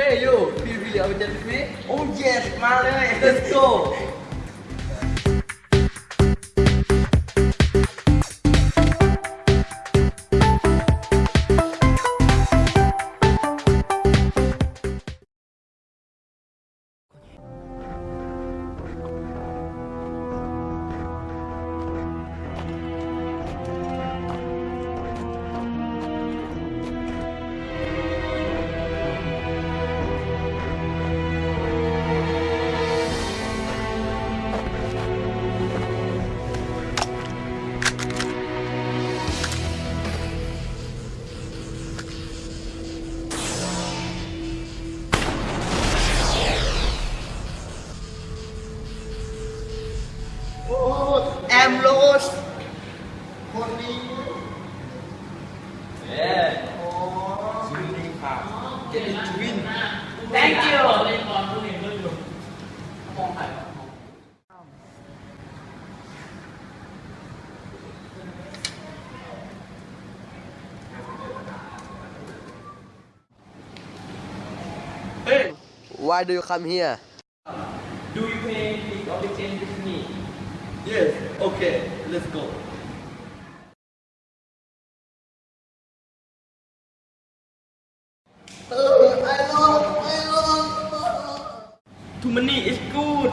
Hey, yo, feel really out with me? Oh yes, man, let's go! คนนี้ Yeah. อ๋อ Swimming car. Get it to win. Thank you เล่นบอลผู้เห็นด้วยอยู่มองถ่าย Hey, Why do you come here? Do you play League of Legends with me Yes, okay, let's go. Oh, I love, I love. Too many is good.